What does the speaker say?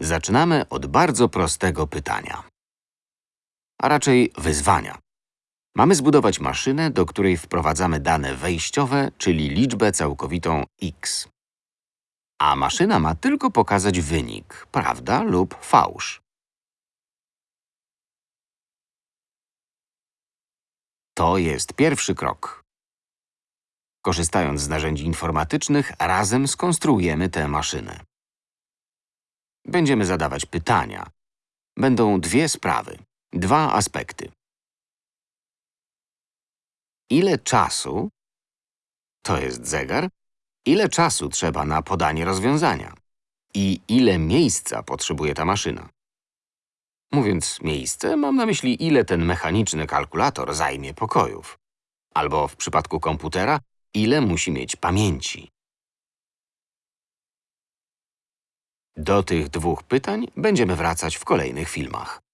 Zaczynamy od bardzo prostego pytania. A raczej wyzwania. Mamy zbudować maszynę, do której wprowadzamy dane wejściowe, czyli liczbę całkowitą x. A maszyna ma tylko pokazać wynik, prawda lub fałsz. To jest pierwszy krok. Korzystając z narzędzi informatycznych, razem skonstruujemy tę maszynę. Będziemy zadawać pytania. Będą dwie sprawy, dwa aspekty. Ile czasu, to jest zegar, ile czasu trzeba na podanie rozwiązania i ile miejsca potrzebuje ta maszyna. Mówiąc miejsce, mam na myśli, ile ten mechaniczny kalkulator zajmie pokojów. Albo w przypadku komputera, ile musi mieć pamięci. Do tych dwóch pytań będziemy wracać w kolejnych filmach.